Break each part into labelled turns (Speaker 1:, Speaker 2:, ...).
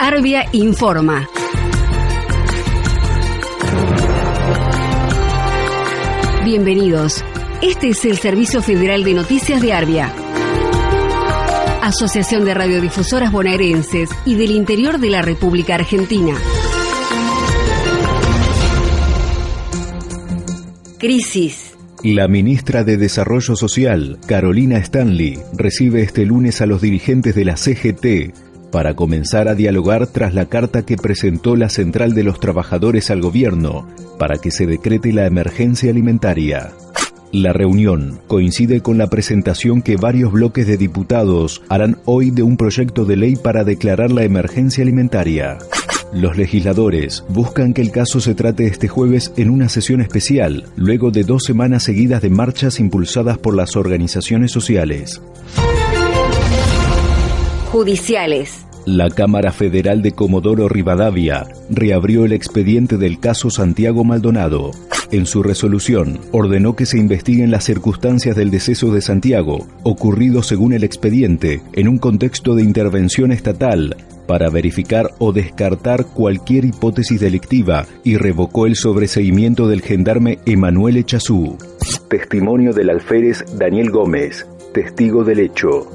Speaker 1: Arbia Informa. Bienvenidos. Este es el Servicio Federal de Noticias de Arbia. Asociación de Radiodifusoras Bonaerenses y del Interior de la República Argentina. Crisis.
Speaker 2: La ministra de Desarrollo Social, Carolina Stanley, recibe este lunes a los dirigentes de la CGT para comenzar a dialogar tras la carta que presentó la Central de los Trabajadores al gobierno para que se decrete la emergencia alimentaria. La reunión coincide con la presentación que varios bloques de diputados harán hoy de un proyecto de ley para declarar la emergencia alimentaria. Los legisladores buscan que el caso se trate este jueves en una sesión especial, luego de dos semanas seguidas de marchas impulsadas por las organizaciones sociales.
Speaker 1: Judiciales.
Speaker 2: La Cámara Federal de Comodoro Rivadavia reabrió el expediente del caso Santiago Maldonado. En su resolución, ordenó que se investiguen las circunstancias del deceso de Santiago, ocurrido según el expediente, en un contexto de intervención estatal, para verificar o descartar cualquier hipótesis delictiva y revocó el sobreseimiento del gendarme Emanuel Echazú. Testimonio del alférez Daniel Gómez, testigo del hecho.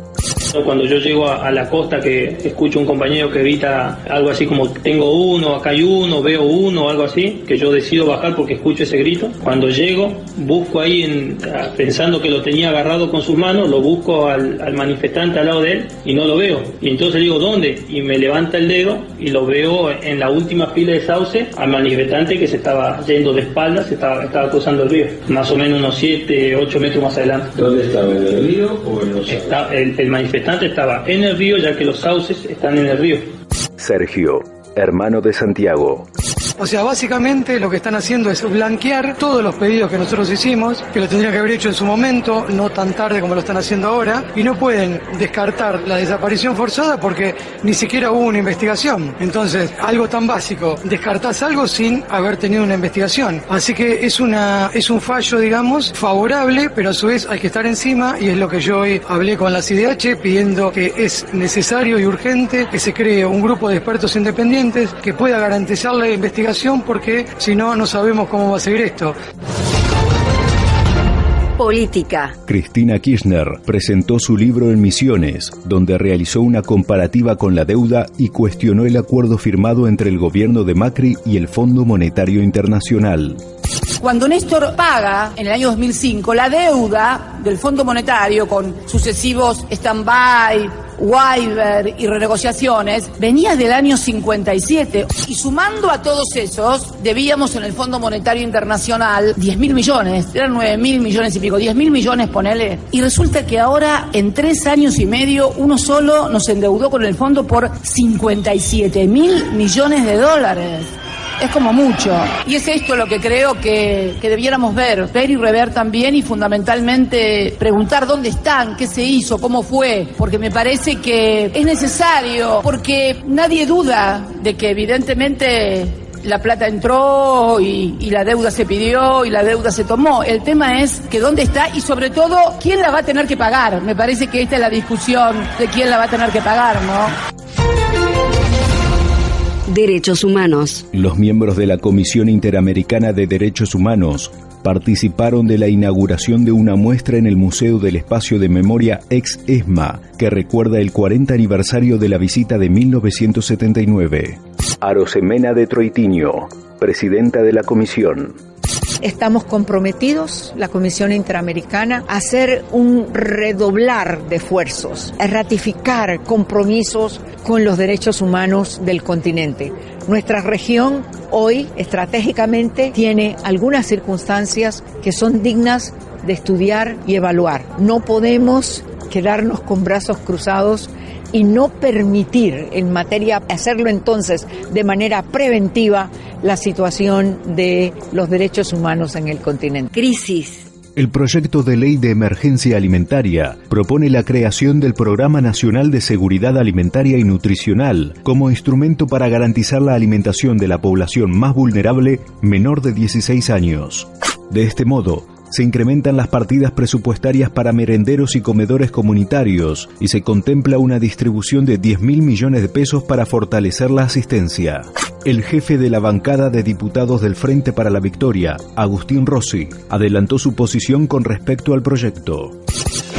Speaker 3: Cuando yo llego a, la costa que escucho un compañero que grita algo así como tengo uno, acá hay uno, veo uno, algo así, que yo decido bajar porque escucho ese grito. Cuando llego, busco ahí en, pensando que lo tenía agarrado con sus manos, lo busco al, manifestante al lado de él y no lo veo. Y entonces digo, ¿dónde? Y me levanta el dedo y lo veo en la última fila de sauce al manifestante que se estaba yendo de espaldas, se estaba, estaba cruzando el río, más o menos unos 7, 8 metros más adelante.
Speaker 4: ¿Dónde estaba? ¿En el río o en los
Speaker 3: Está, el, el manifestante estaba en el río ya que los sauces están en el río.
Speaker 2: Sergio, hermano de Santiago.
Speaker 5: O sea, básicamente lo que están haciendo es blanquear todos los pedidos que nosotros hicimos, que lo tendrían que haber hecho en su momento, no tan tarde como lo están haciendo ahora, y no pueden descartar la desaparición forzada porque ni siquiera hubo una investigación. Entonces, algo tan básico, descartás algo sin haber tenido una investigación. Así que es una es un fallo, digamos, favorable, pero a su vez hay que estar encima y es lo que yo hoy hablé con la CIDH pidiendo que es necesario y urgente que se cree un grupo de expertos independientes que pueda garantizar la investigación porque si no, no sabemos cómo va a seguir esto.
Speaker 1: Política.
Speaker 2: Cristina Kirchner presentó su libro en Misiones, donde realizó una comparativa con la deuda y cuestionó el acuerdo firmado entre el gobierno de Macri y el Fondo Monetario Internacional.
Speaker 6: Cuando Néstor paga en el año 2005 la deuda del Fondo Monetario con sucesivos stand-by, waiver y renegociaciones, venía del año 57. Y sumando a todos esos, debíamos en el Fondo Monetario Internacional 10 mil millones, eran 9 mil millones y pico, 10 mil millones, ponele. Y resulta que ahora, en tres años y medio, uno solo nos endeudó con el fondo por 57 mil millones de dólares es como mucho. Y es esto lo que creo que, que, debiéramos ver, ver y rever también y fundamentalmente preguntar dónde están, qué se hizo, cómo fue, porque me parece que es necesario, porque nadie duda de que evidentemente la plata entró y, y, la deuda se pidió y la deuda se tomó. El tema es que dónde está y sobre todo quién la va a tener que pagar. Me parece que esta es la discusión de quién la va a tener que pagar, ¿no?
Speaker 1: Derechos Humanos.
Speaker 2: Los miembros de la Comisión Interamericana de Derechos Humanos participaron de la inauguración de una muestra en el Museo del Espacio de Memoria ex ESMA, que recuerda el 40 aniversario de la visita de 1979. Arosemena de Troitinio, presidenta de la comisión.
Speaker 7: Estamos comprometidos, la Comisión Interamericana, a hacer un redoblar de esfuerzos, a ratificar compromisos con los derechos humanos del continente. Nuestra región hoy estratégicamente tiene algunas circunstancias que son dignas de estudiar y evaluar. No podemos quedarnos con brazos cruzados y no permitir en materia, hacerlo entonces de manera preventiva, la situación de los derechos humanos en el continente.
Speaker 1: Crisis.
Speaker 2: El proyecto de ley de emergencia alimentaria propone la creación del Programa Nacional de Seguridad Alimentaria y Nutricional como instrumento para garantizar la alimentación de la población más vulnerable menor de 16 años. De este modo, se incrementan las partidas presupuestarias para merenderos y comedores comunitarios y se contempla una distribución de 10 mil millones de pesos para fortalecer la asistencia. El jefe de la bancada de diputados del Frente para la Victoria, Agustín Rossi, adelantó su posición con respecto al proyecto.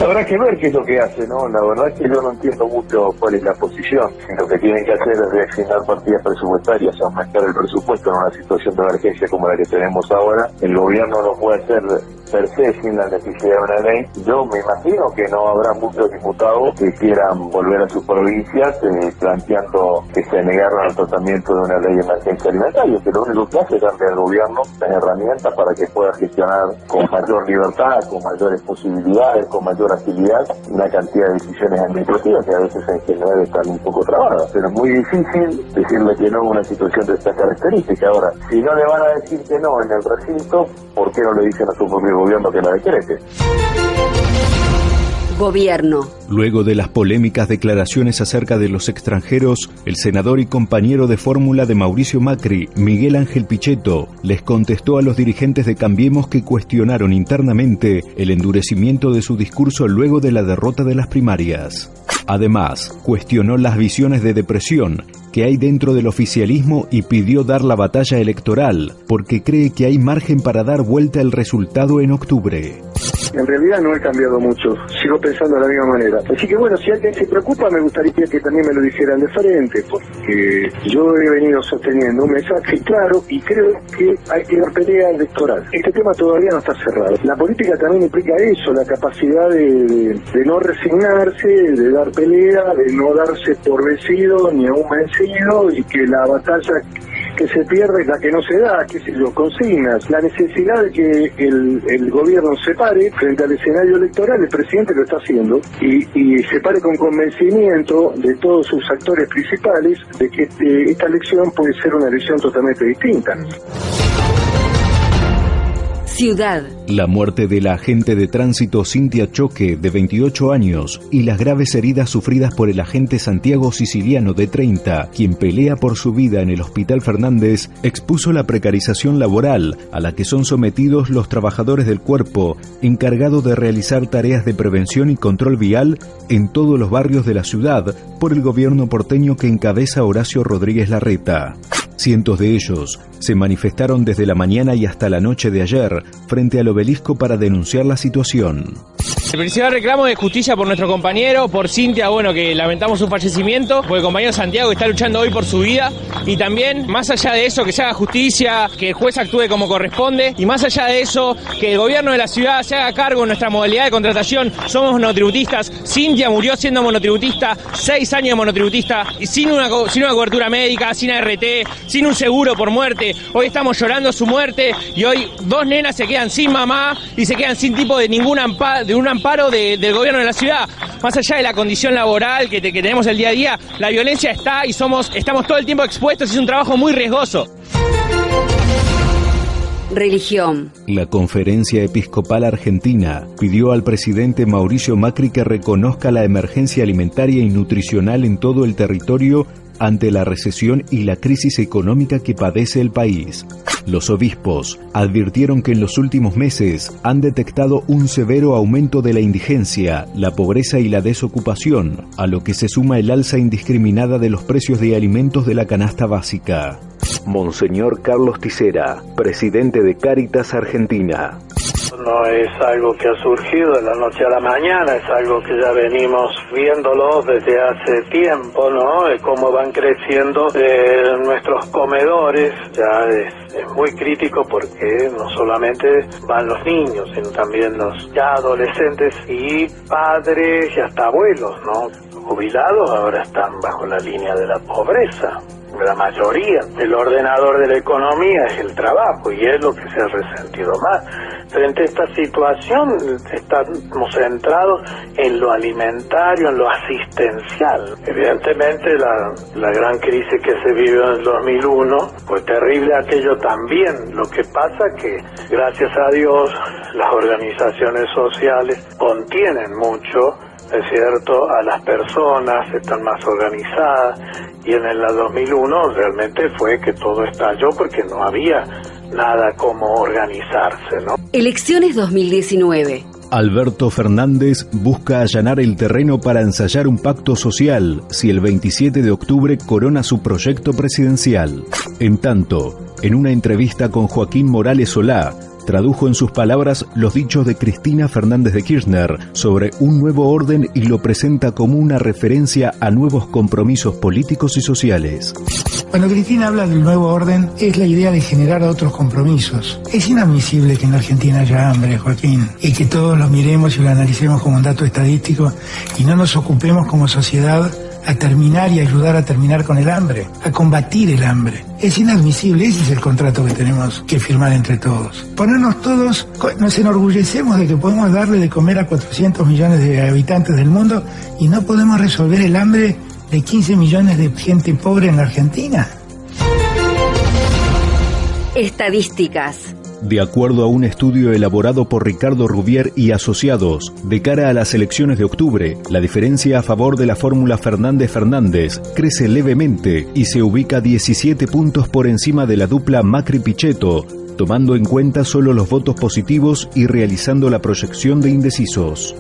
Speaker 8: Habrá que ver qué es lo que hace, ¿no? La verdad es que yo no entiendo mucho cuál es la posición. Lo que tienen que hacer es reasignar partidas presupuestarias, aumentar el presupuesto en una situación de emergencia como la que tenemos ahora. El gobierno no puede hacer per se sin la necesidad de una ley. Yo me imagino que no habrá muchos diputados que quieran volver a sus provincias eh, planteando que se negaron al tratamiento de una ley de emergencia alimentaria, que lo único que hace es darle al gobierno las herramientas para que pueda gestionar con mayor libertad, con mayores posibilidades, con mayor agilidad una cantidad de decisiones administrativas que a veces en general están un poco trabadas. Pero es muy difícil decirle que no a una situación de esta característica. Ahora, si no le van a decir que no en el recinto, ¿por qué no le dicen a su propio gobierno que la decrete?
Speaker 1: Gobierno.
Speaker 2: Luego de las polémicas declaraciones acerca de los extranjeros, el senador y compañero de fórmula de Mauricio Macri, Miguel Ángel Pichetto, les contestó a los dirigentes de Cambiemos que cuestionaron internamente el endurecimiento de su discurso luego de la derrota de las primarias. Además, cuestionó las visiones de depresión que hay dentro del oficialismo y pidió dar la batalla electoral porque cree que hay margen para dar vuelta el resultado en octubre.
Speaker 8: En realidad no he cambiado mucho, sigo pensando de la misma manera. Así que bueno, si alguien se preocupa, me gustaría que también me lo dijeran de frente, porque yo he venido sosteniendo un mensaje claro y creo que hay que dar pelea electoral. Este tema todavía no está cerrado. La política también implica eso, la capacidad de, de no resignarse, de dar pelea, de no darse por vencido ni aún vencido y que la batalla que se pierde la que no se da, qué sé yo, consignas. La necesidad de que el, el gobierno se pare frente al escenario electoral, el presidente lo está haciendo, y, y se pare con convencimiento de todos sus actores principales de que este, esta elección puede ser una elección totalmente distinta.
Speaker 1: Ciudad.
Speaker 2: La muerte de la agente de tránsito Cintia Choque, de 28 años, y las graves heridas sufridas por el agente Santiago Siciliano, de 30, quien pelea por su vida en el Hospital Fernández, expuso la precarización laboral a la que son sometidos los trabajadores del cuerpo, encargado de realizar tareas de prevención y control vial en todos los barrios de la ciudad por el gobierno porteño que encabeza Horacio Rodríguez Larreta. Cientos de ellos se manifestaron desde la mañana y hasta la noche de ayer frente al obelisco para denunciar la situación.
Speaker 9: El principal reclamo es justicia por nuestro compañero, por Cintia, bueno, que lamentamos su fallecimiento, por el compañero Santiago que está luchando hoy por su vida. Y también, más allá de eso, que se haga justicia, que el juez actúe como corresponde. Y más allá de eso, que el gobierno de la ciudad se haga cargo de nuestra modalidad de contratación. Somos monotributistas. Cintia murió siendo monotributista, seis años de monotributista, y sin una, sin una cobertura médica, sin ART, sin un seguro por muerte. Hoy estamos llorando su muerte y hoy dos nenas se quedan sin mamá y se quedan sin tipo de ningún amparo, de un amparo de- del gobierno de la ciudad. Más allá de la condición laboral que, te- que tenemos el día a día, la violencia está y somos, estamos todo el tiempo expuestos y es un trabajo muy riesgoso.
Speaker 1: Religión.
Speaker 2: La Conferencia Episcopal Argentina pidió al presidente Mauricio Macri que reconozca la emergencia alimentaria y nutricional en todo el territorio ante la recesión y la crisis económica que padece el país. Los obispos advirtieron que en los últimos meses han detectado un severo aumento de la indigencia, la pobreza y la desocupación, a lo que se suma el alza indiscriminada de los precios de alimentos de la canasta básica. Monseñor Carlos Tisera, presidente de Cáritas Argentina.
Speaker 10: No es algo que ha surgido de la noche a la mañana, es algo que ya venimos viéndolo desde hace tiempo, ¿no? De cómo van creciendo eh, nuestros comedores, ya es, es muy crítico porque no solamente van los niños, sino también los ya adolescentes y padres y hasta abuelos, ¿no? Jubilados ahora están bajo la línea de la pobreza la mayoría. El ordenador de la economía es el trabajo y es lo que se ha resentido más. Frente a esta situación estamos centrados en lo alimentario, en lo asistencial. Evidentemente la, la gran crisis que se vivió en el 2001 fue terrible aquello también. Lo que pasa que gracias a Dios las organizaciones sociales contienen mucho es cierto, a las personas, están más organizadas y en el 2001 realmente fue que todo estalló porque no había nada como organizarse, ¿no?
Speaker 1: Elecciones 2019.
Speaker 2: Alberto Fernández busca allanar el terreno para ensayar un pacto social si el 27 de octubre corona su proyecto presidencial. En tanto, en una entrevista con Joaquín Morales Solá, tradujo en sus palabras los dichos de Cristina Fernández de Kirchner sobre un nuevo orden y lo presenta como una referencia a nuevos compromisos políticos y sociales.
Speaker 11: Cuando Cristina habla del nuevo orden, es la idea de generar otros compromisos. Es inadmisible que en Argentina haya hambre, Joaquín, y que todos lo miremos y lo analicemos como un dato estadístico y no nos ocupemos como sociedad a terminar y ayudar a terminar con el hambre, a combatir el hambre. Es inadmisible, ese es el contrato que tenemos que firmar entre todos. Ponernos todos, nos enorgullecemos de que podemos darle de comer a 400 millones de habitantes del mundo y no podemos resolver el hambre de 15 millones de gente pobre en la Argentina.
Speaker 1: Estadísticas.
Speaker 2: De acuerdo a un estudio elaborado por Ricardo Rubier y asociados, de cara a las elecciones de octubre, la diferencia a favor de la fórmula Fernández-Fernández crece levemente y se ubica 17 puntos por encima de la dupla Macri-Pichetto, tomando en cuenta solo los votos positivos y realizando la proyección de indecisos.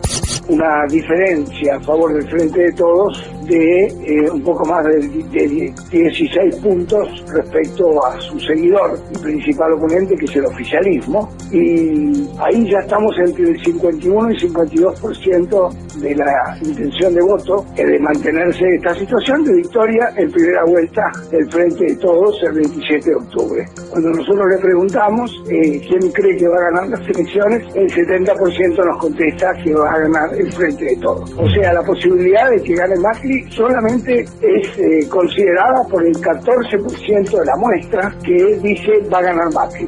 Speaker 12: Una diferencia a favor del Frente de Todos de eh, un poco más de, 16 puntos respecto a su seguidor y principal oponente, que es el oficialismo. Y ahí ya estamos entre el 51 y 52% de la intención de voto de mantenerse esta situación de victoria en primera vuelta del Frente de Todos el 27 de octubre. Cuando nosotros le preguntamos eh, quién cree que va a ganar las elecciones, el 70% nos contesta que va a ganar el Frente de Todos. O sea, la posibilidad de que gane Macri solamente es eh, considerada por el 14% de la muestra que dice va a ganar Macri.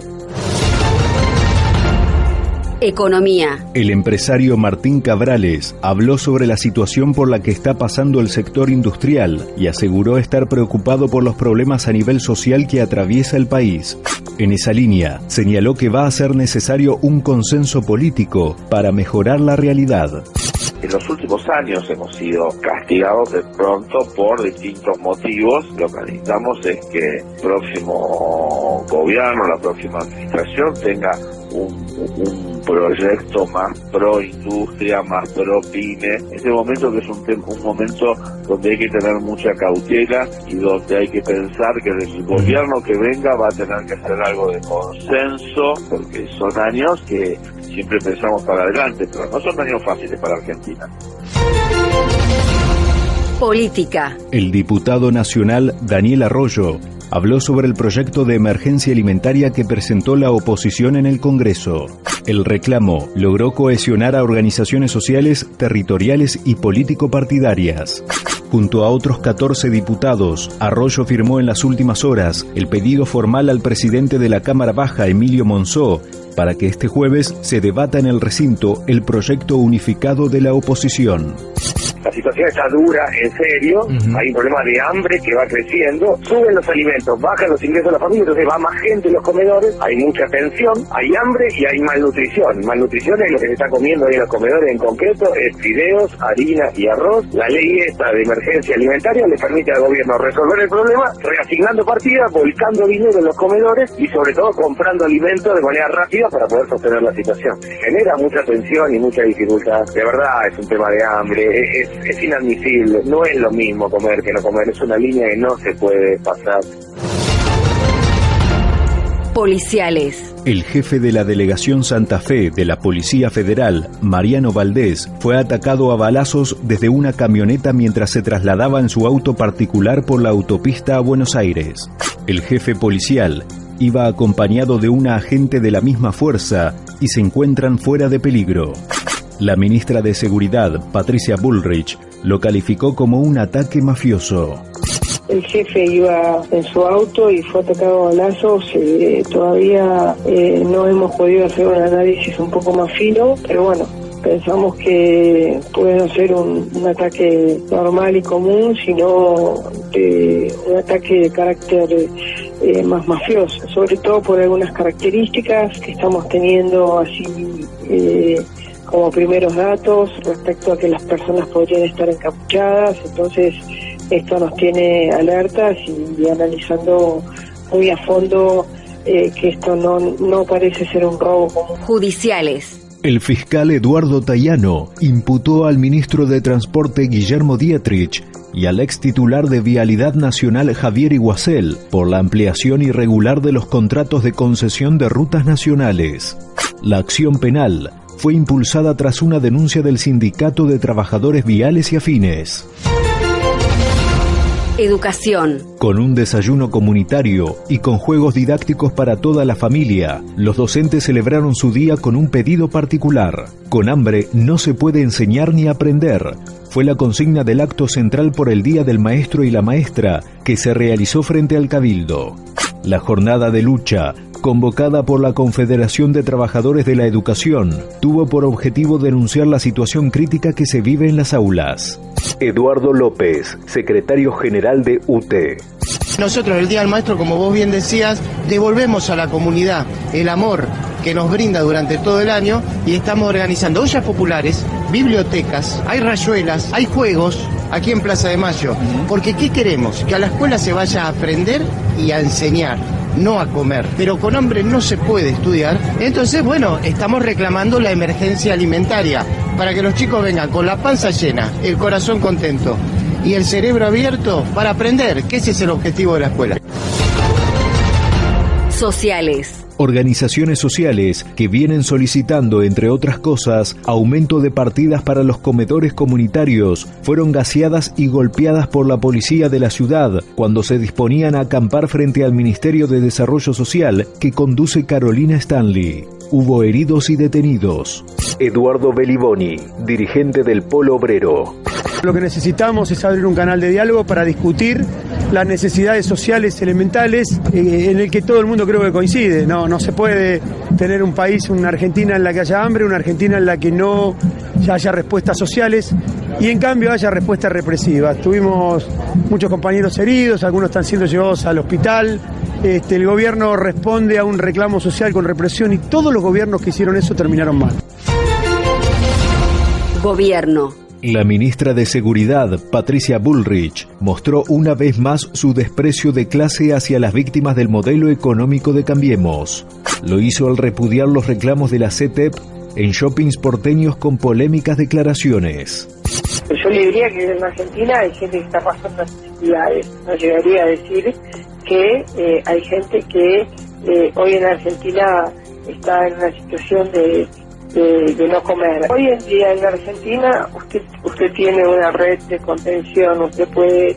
Speaker 1: Economía.
Speaker 2: El empresario Martín Cabrales habló sobre la situación por la que está pasando el sector industrial y aseguró estar preocupado por los problemas a nivel social que atraviesa el país. En esa línea, señaló que va a ser necesario un consenso político para mejorar la realidad.
Speaker 8: En los últimos años hemos sido castigados de pronto por distintos motivos. Lo que necesitamos es que el próximo gobierno, la próxima administración tenga un, proyecto más pro industria, más pro pyme. Este momento que es un, un momento donde hay que tener mucha cautela y donde hay que pensar que el gobierno que venga va a tener que hacer algo de consenso, porque son años que siempre pensamos para adelante, pero no son años fáciles para Argentina.
Speaker 1: Política.
Speaker 2: El diputado nacional Daniel Arroyo habló sobre el proyecto de emergencia alimentaria que presentó la oposición en el Congreso. El reclamo logró cohesionar a organizaciones sociales, territoriales y político-partidarias. Junto a otros 14 diputados, Arroyo firmó en las últimas horas el pedido formal al presidente de la Cámara Baja, Emilio Monzó, para que este jueves se debata en el recinto el proyecto unificado de la oposición
Speaker 12: la situación está dura, en serio, hay un problema de hambre que va creciendo, suben los alimentos, bajan los ingresos de la familia, entonces va más gente en los comedores, hay mucha tensión, hay hambre y hay malnutrición. Malnutrición es lo que se está comiendo ahí en los comedores en concreto, es fideos, harina y arroz. La ley esta de emergencia alimentaria le permite al gobierno resolver el problema reasignando partidas, volcando dinero en los comedores y sobre todo comprando alimentos de manera rápida para poder sostener la situación. Genera mucha tensión y mucha dificultad. De verdad es un tema de hambre, es, es inadmisible. No es lo mismo comer que no comer, es una línea que no se puede pasar.
Speaker 1: Policiales.
Speaker 2: El jefe de la delegación Santa Fe de la Policía Federal, Mariano Valdés, fue atacado a balazos desde una camioneta mientras se trasladaba en su auto particular por la autopista a Buenos Aires. El jefe policial iba acompañado de una agente de la misma fuerza y se encuentran fuera de peligro. La ministra de Seguridad, Patricia Bullrich, lo calificó como un ataque mafioso.
Speaker 13: El jefe iba en su auto y fue atacado a balazos. Eh, todavía eh, no hemos podido hacer un análisis un poco más fino, pero bueno, pensamos que puede no ser un, ataque normal y común, sino un ataque de carácter eh, más mafioso, sobre todo por algunas características que estamos teniendo así como primeros datos respecto a que las personas podrían estar encapuchadas, entonces esto nos tiene alertas y, analizando muy a fondo eh, que esto no, no parece ser un robo común.
Speaker 1: Judiciales.
Speaker 2: El fiscal Eduardo Tayano imputó al ministro de Transporte Guillermo Dietrich y al ex titular de Vialidad Nacional Javier Iguacel por la ampliación irregular de los contratos de concesión de rutas nacionales. La acción penal fue impulsada tras una denuncia del Sindicato de Trabajadores Viales y Afines.
Speaker 1: Educación.
Speaker 2: Con un desayuno comunitario y con juegos didácticos para toda la familia, los docentes celebraron su día con un pedido particular. Con hambre no se puede enseñar ni aprender. Fue la consigna del acto central por el Día del Maestro y la Maestra que se realizó frente al Cabildo. La jornada de lucha, convocada por la Confederación de Trabajadores de la Educación, tuvo por objetivo denunciar la situación crítica que se vive en las aulas. Eduardo López, secretario general de UT.
Speaker 14: Nosotros el Día del Maestro, como vos bien decías, devolvemos a la comunidad el amor que nos brinda durante todo el año y estamos organizando ollas populares, bibliotecas, hay rayuelas, hay juegos aquí en Plaza de Mayo. Porque ¿qué queremos? Que a la escuela se vaya a aprender y a enseñar no a comer. Pero con hambre no se puede estudiar. Entonces, bueno, estamos reclamando la emergencia alimentaria para que los chicos vengan con la panza llena, el corazón contento y el cerebro abierto para aprender, que ese es el objetivo de la escuela.
Speaker 1: Sociales
Speaker 2: organizaciones sociales que vienen solicitando, entre otras cosas, aumento de partidas para los comedores comunitarios, fueron gaseadas y golpeadas por la policía de la ciudad cuando se disponían a acampar frente al Ministerio de Desarrollo Social que conduce Carolina Stanley. Hubo heridos y detenidos. Eduardo Beliboni, dirigente del Polo Obrero.
Speaker 15: Lo que necesitamos es abrir un canal de diálogo para discutir las necesidades sociales elementales eh, en el que todo el mundo creo que coincide. No, no se puede tener un país, una Argentina en la que haya hambre, una Argentina en la que no haya respuestas sociales y en cambio haya respuestas represivas. Tuvimos muchos compañeros heridos, algunos están siendo llevados al hospital. Este, el gobierno responde a un reclamo social con represión y todos los gobiernos que hicieron eso terminaron mal.
Speaker 1: Gobierno.
Speaker 2: La ministra de Seguridad, Patricia Bullrich, mostró una vez más su desprecio de clase hacia las víctimas del modelo económico de Cambiemos. Lo hizo al repudiar los reclamos de la CETEP en shoppings porteños con polémicas declaraciones.
Speaker 13: Yo le diría que en Argentina hay gente que está pasando necesidades. No llegaría a decir que eh, hay gente que eh, hoy en Argentina está en una situación de de, no comer. Hoy en día en Argentina usted, usted tiene una red de contención, usted puede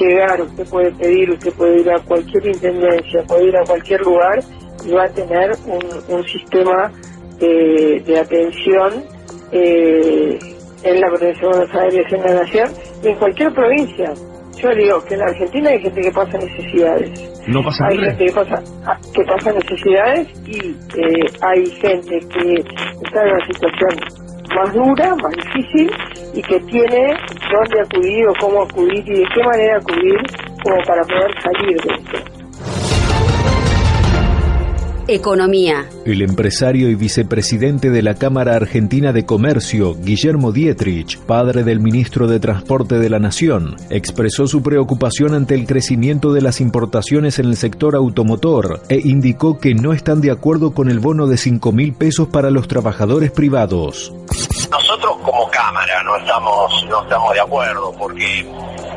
Speaker 13: llegar, usted puede pedir, usted puede ir a cualquier intendencia, puede ir a cualquier lugar y va a tener un, un sistema de, atención eh, en la provincia de Buenos Aires, en la Nación, y en cualquier provincia. Yo digo que en Argentina hay gente que pasa necesidades
Speaker 2: no pasa
Speaker 13: hay gente que pasa, ah, que pasa necesidades y eh, hay gente que está en una situación más dura, más difícil y que tiene dónde acudir o cómo acudir y de qué manera acudir como para poder salir de esto.
Speaker 1: Economía.
Speaker 2: El empresario y vicepresidente de la Cámara Argentina de Comercio, Guillermo Dietrich, padre del ministro de Transporte de la Nación, expresó su preocupación ante el crecimiento de las importaciones en el sector automotor e indicó que no están de acuerdo con el bono de 5 mil pesos para los trabajadores privados.
Speaker 16: Nosotros como Cámara no estamos, no estamos de acuerdo porque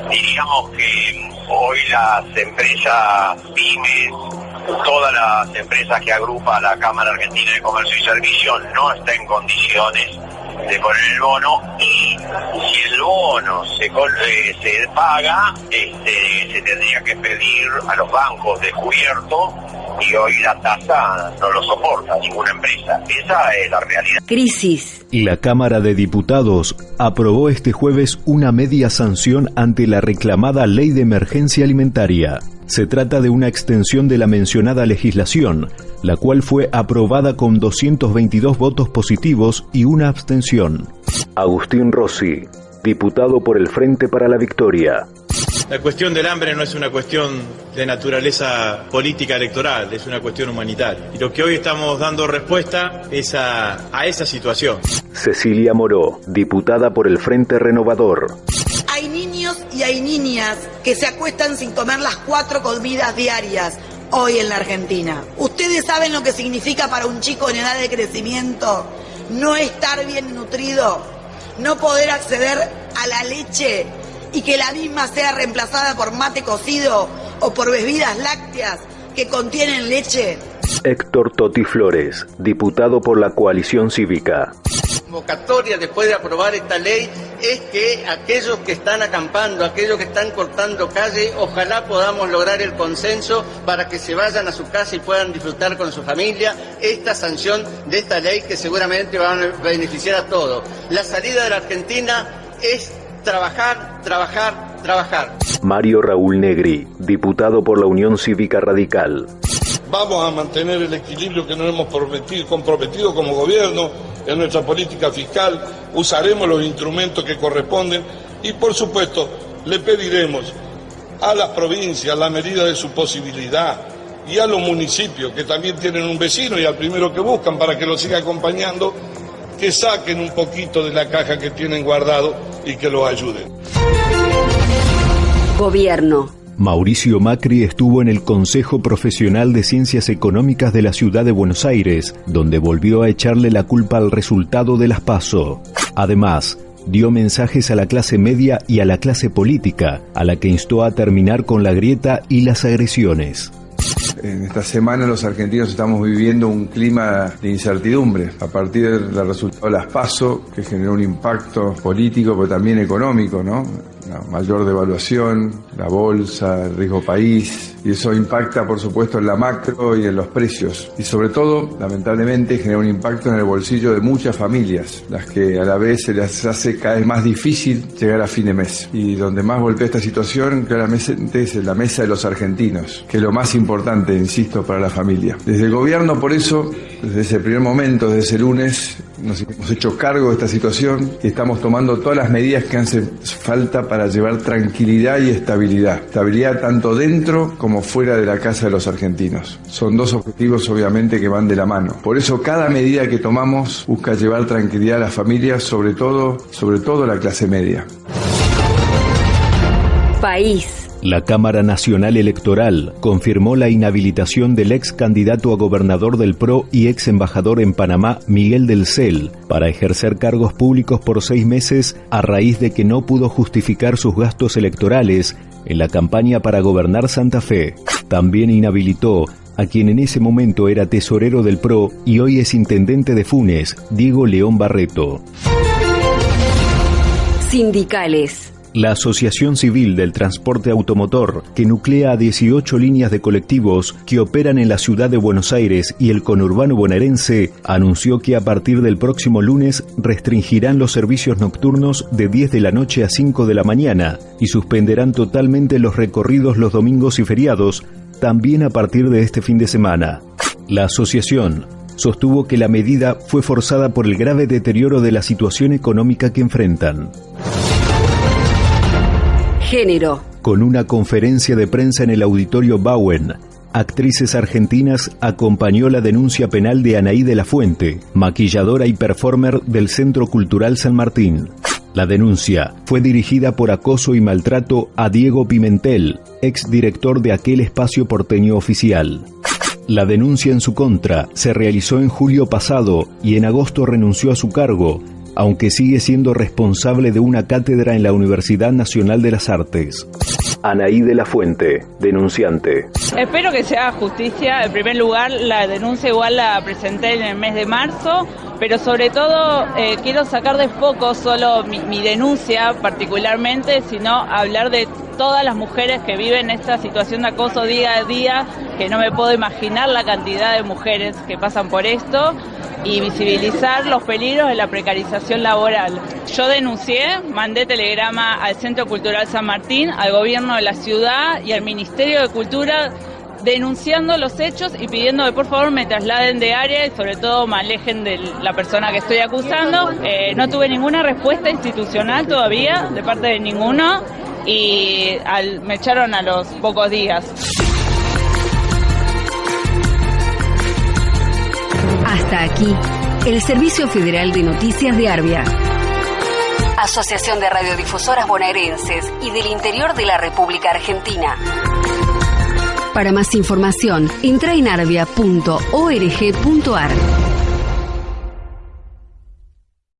Speaker 16: diríamos que hoy las empresas pymes todas las empresas que agrupa la Cámara Argentina de Comercio y Servicios no está en condiciones de poner el bono y si el bono se, eh, se paga, este, se tendría que pedir a los bancos descubierto y hoy la tasa no lo soporta ninguna empresa. Esa es la realidad.
Speaker 1: Crisis.
Speaker 2: La Cámara de Diputados aprobó este jueves una media sanción ante la reclamada Ley de Emergencia Alimentaria. Se trata de una extensión de la mencionada legislación, la cual fue aprobada con 222 votos positivos y una abstención. Agustín Rossi, diputado por el Frente para la Victoria.
Speaker 17: La cuestión del hambre no es una cuestión de naturaleza política electoral, es una cuestión humanitaria. Y lo que hoy estamos dando respuesta es a, a esa situación.
Speaker 2: Cecilia Moró, diputada por el Frente Renovador.
Speaker 18: Hay niñas que se acuestan sin comer las cuatro comidas diarias hoy en la Argentina. ¿Ustedes saben lo que significa para un chico en edad de crecimiento no estar bien nutrido? No poder acceder a la leche y que la misma sea reemplazada por mate cocido o por bebidas lácteas que contienen leche.
Speaker 2: Héctor Toti Flores, diputado por la coalición cívica.
Speaker 19: Convocatoria después de aprobar esta ley es que aquellos que están acampando, aquellos que están cortando calle, ojalá podamos lograr el consenso para que se vayan a su casa y puedan disfrutar con su familia esta sanción de esta ley que seguramente va a beneficiar a todos. La salida de la Argentina es trabajar, trabajar, trabajar.
Speaker 2: Mario Raúl Negri, diputado por la Unión Cívica Radical.
Speaker 20: Vamos a mantener el equilibrio que nos hemos prometido, comprometido como gobierno en nuestra política fiscal, usaremos los instrumentos que corresponden y por supuesto le pediremos a las provincias, la medida de su posibilidad, y a los municipios que también tienen un vecino y al primero que buscan para que lo siga acompañando, que saquen un poquito de la caja que tienen guardado y que los ayuden.
Speaker 1: Gobierno.
Speaker 2: Mauricio Macri estuvo en el Consejo Profesional de Ciencias Económicas de la Ciudad de Buenos Aires, donde volvió a echarle la culpa al resultado de las PASO. Además, dio mensajes a la clase media y a la clase política, a la que instó a terminar con la grieta y las agresiones.
Speaker 21: En esta semana los argentinos estamos viviendo un clima de incertidumbre a partir del resultado de las PASO, que generó un impacto político, pero también económico, ¿no? La mayor devaluación, la bolsa, el riesgo país, y eso impacta por supuesto en la macro y en los precios. Y sobre todo, lamentablemente, genera un impacto en el bolsillo de muchas familias, las que a la vez se les hace cada vez más difícil llegar a fin de mes. Y donde más golpea esta situación claramente es en la mesa de los argentinos, que es lo más importante, insisto, para la familia. Desde el gobierno, por eso, desde ese primer momento, desde ese lunes, nos hemos hecho cargo de esta situación y estamos tomando todas las medidas que hacen falta para llevar tranquilidad y estabilidad. Estabilidad tanto dentro como fuera de la casa de los argentinos. Son dos objetivos obviamente que van de la mano. Por eso cada medida que tomamos busca llevar tranquilidad a las familias, sobre todo, sobre todo a la clase media.
Speaker 1: País.
Speaker 2: La Cámara Nacional Electoral confirmó la inhabilitación del ex candidato a gobernador del PRO y ex embajador en Panamá, Miguel del Cel, para ejercer cargos públicos por seis meses a raíz de que no pudo justificar sus gastos electorales en la campaña para gobernar Santa Fe. También inhabilitó a quien en ese momento era tesorero del PRO y hoy es intendente de Funes, Diego León Barreto.
Speaker 1: Sindicales.
Speaker 2: La Asociación Civil del Transporte Automotor, que nuclea a 18 líneas de colectivos que operan en la ciudad de Buenos Aires y el conurbano bonaerense, anunció que a partir del próximo lunes restringirán los servicios nocturnos de 10 de la noche a 5 de la mañana y suspenderán totalmente los recorridos los domingos y feriados, también a partir de este fin de semana. La asociación sostuvo que la medida fue forzada por el grave deterioro de la situación económica que enfrentan. Con una conferencia de prensa en el auditorio Bowen, Actrices Argentinas acompañó la denuncia penal de Anaí de la Fuente, maquilladora y performer del Centro Cultural San Martín. La denuncia fue dirigida por acoso y maltrato a Diego Pimentel, ex director de aquel espacio porteño oficial. La denuncia en su contra se realizó en julio pasado y en agosto renunció a su cargo, aunque sigue siendo responsable de una cátedra en la Universidad Nacional de las Artes. Anaí de la Fuente, denunciante.
Speaker 22: Espero que se haga justicia. En primer lugar, la denuncia igual la presenté en el mes de marzo, pero sobre todo eh, quiero sacar de foco solo mi, mi denuncia particularmente, sino hablar de todas las mujeres que viven esta situación de acoso día a día, que no me puedo imaginar la cantidad de mujeres que pasan por esto y visibilizar los peligros de la precarización laboral. Yo denuncié, mandé telegrama al Centro Cultural San Martín, al gobierno de la ciudad y al Ministerio de Cultura denunciando los hechos y pidiendo que por favor me trasladen de área y sobre todo me alejen de la persona que estoy acusando. Eh, no tuve ninguna respuesta institucional todavía de parte de ninguno y me echaron a los pocos días.
Speaker 1: Hasta aquí, el Servicio Federal de Noticias de Arbia. Asociación de Radiodifusoras Bonaerenses y del Interior de la República Argentina. Para más información, entra en arbia.org.ar.